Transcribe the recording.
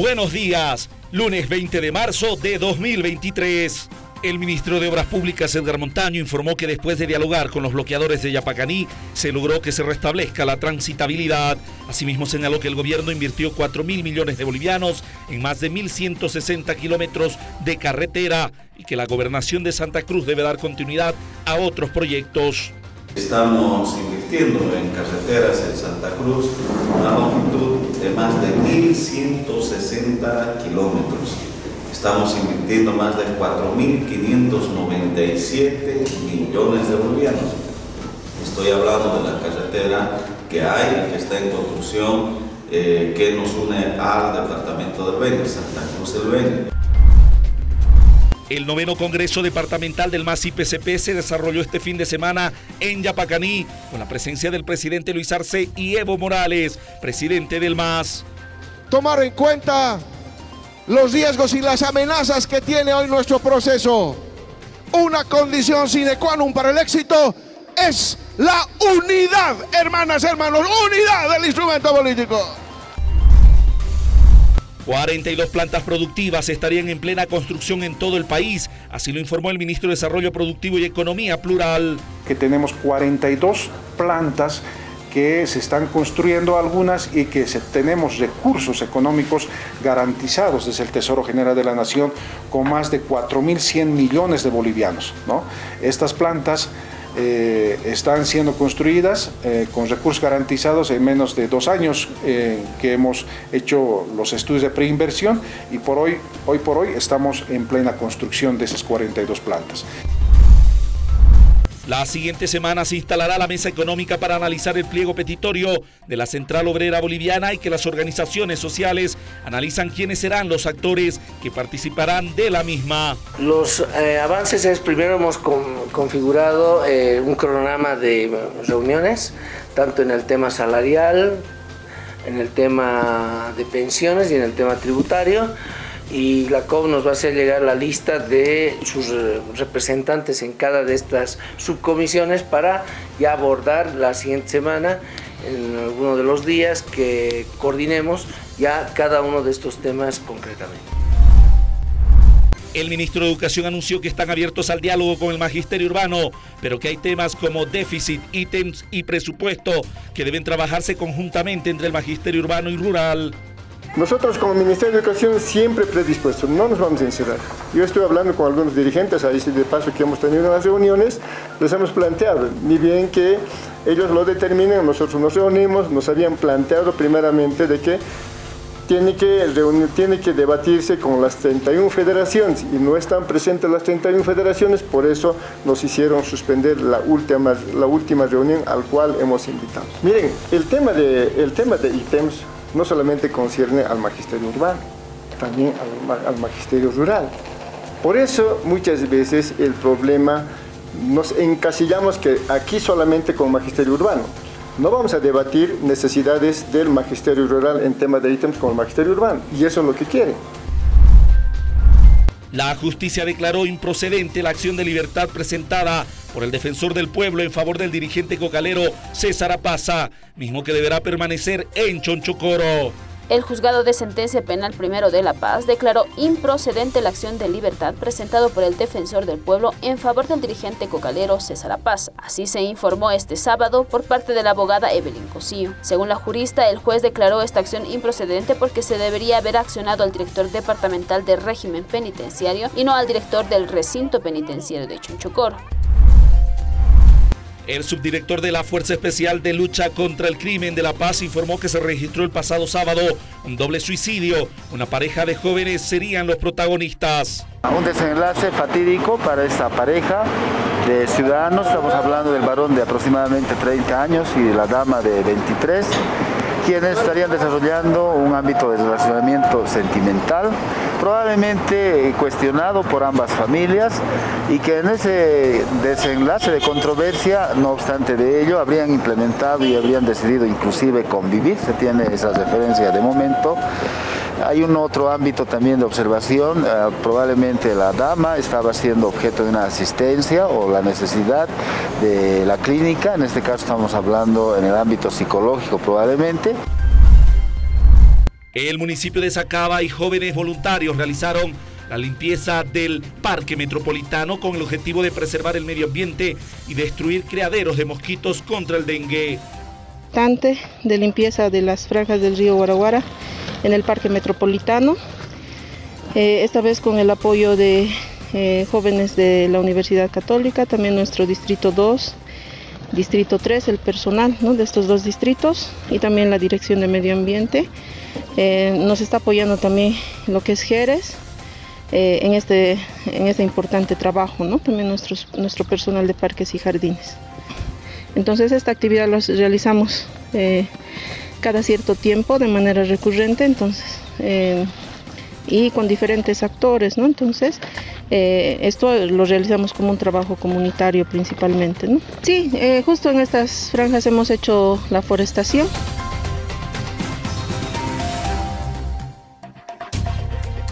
Buenos días, lunes 20 de marzo de 2023. El ministro de Obras Públicas, Edgar Montaño, informó que después de dialogar con los bloqueadores de Yapacaní, se logró que se restablezca la transitabilidad. Asimismo, señaló que el gobierno invirtió 4 mil millones de bolivianos en más de 1.160 kilómetros de carretera y que la gobernación de Santa Cruz debe dar continuidad a otros proyectos. Estamos invirtiendo en carreteras en Santa Cruz una longitud de más de 1.160 kilómetros. Estamos invirtiendo más de 4.597 millones de bolivianos. Estoy hablando de la carretera que hay, que está en construcción, eh, que nos une al departamento del Beni, Santa Cruz del Beni. El noveno Congreso Departamental del MAS IPCP se desarrolló este fin de semana en Yapacaní con la presencia del presidente Luis Arce y Evo Morales, presidente del MAS. Tomar en cuenta los riesgos y las amenazas que tiene hoy nuestro proceso. Una condición sine qua non para el éxito es la unidad, hermanas, hermanos, unidad del instrumento político. 42 plantas productivas estarían en plena construcción en todo el país, así lo informó el ministro de Desarrollo Productivo y Economía Plural. Que tenemos 42 plantas que se están construyendo algunas y que tenemos recursos económicos garantizados desde el Tesoro General de la Nación con más de 4.100 millones de bolivianos. ¿no? Estas plantas eh, están siendo construidas eh, con recursos garantizados en menos de dos años eh, que hemos hecho los estudios de preinversión y por hoy, hoy por hoy estamos en plena construcción de esas 42 plantas. La siguiente semana se instalará la mesa económica para analizar el pliego petitorio de la Central Obrera Boliviana y que las organizaciones sociales analizan quiénes serán los actores que participarán de la misma. Los eh, avances es, primero hemos configurado eh, un cronograma de reuniones, tanto en el tema salarial, en el tema de pensiones y en el tema tributario y la COP nos va a hacer llegar la lista de sus eh, representantes en cada de estas subcomisiones para ya abordar la siguiente semana en alguno de los días que coordinemos ya cada uno de estos temas concretamente. El ministro de Educación anunció que están abiertos al diálogo con el magisterio urbano, pero que hay temas como déficit, ítems y presupuesto que deben trabajarse conjuntamente entre el magisterio urbano y rural. Nosotros como Ministerio de Educación siempre predispuestos, no nos vamos a encerrar. Yo estoy hablando con algunos dirigentes, ahí de paso que hemos tenido en las reuniones, les hemos planteado, ni bien que ellos lo determinen, nosotros nos reunimos, nos habían planteado primeramente de que tiene que, reunir, tiene que debatirse con las 31 federaciones y no están presentes las 31 federaciones, por eso nos hicieron suspender la última, la última reunión al cual hemos invitado. Miren, el tema de, el tema de ítems no solamente concierne al magisterio urbano, también al, magisterio rural. Por eso muchas veces el problema nos encasillamos que aquí solamente con magisterio urbano. No vamos a debatir necesidades del magisterio rural en temas de ítems con el magisterio urbano y eso es lo que quieren. La justicia declaró improcedente la acción de libertad presentada por el defensor del pueblo en favor del dirigente cocalero César Apaza, mismo que deberá permanecer en Chonchocoro. El juzgado de sentencia penal primero de La Paz declaró improcedente la acción de libertad presentado por el defensor del pueblo en favor del dirigente cocalero César Paz. Así se informó este sábado por parte de la abogada Evelyn Cosío. Según la jurista, el juez declaró esta acción improcedente porque se debería haber accionado al director departamental del régimen penitenciario y no al director del recinto penitenciario de Chonchocoro. El subdirector de la Fuerza Especial de Lucha contra el Crimen de La Paz informó que se registró el pasado sábado un doble suicidio. Una pareja de jóvenes serían los protagonistas. Un desenlace fatídico para esta pareja de ciudadanos. Estamos hablando del varón de aproximadamente 30 años y de la dama de 23 quienes estarían desarrollando un ámbito de relacionamiento sentimental, probablemente cuestionado por ambas familias y que en ese desenlace de controversia, no obstante de ello, habrían implementado y habrían decidido inclusive convivir, se tiene esa referencia de momento, hay un otro ámbito también de observación, eh, probablemente la dama estaba siendo objeto de una asistencia o la necesidad de la clínica, en este caso estamos hablando en el ámbito psicológico probablemente. El municipio de Sacaba y jóvenes voluntarios realizaron la limpieza del parque metropolitano con el objetivo de preservar el medio ambiente y destruir criaderos de mosquitos contra el dengue. De limpieza de las franjas del río Guaraguara en el parque metropolitano, eh, esta vez con el apoyo de eh, jóvenes de la Universidad Católica, también nuestro distrito 2, distrito 3, el personal de estos dos distritos y también la Dirección de Medio Ambiente. Eh, nos está apoyando también lo que es Jerez, eh, en, este, en este importante trabajo, ¿no? también nuestro personal de parques y jardines. Entonces esta actividad la realizamos cada cierto tiempo de manera recurrente, entonces, y con diferentes actores. Entonces, esto lo realizamos como un trabajo comunitario principalmente. Sí, justo en estas franjas hemos hecho la forestación.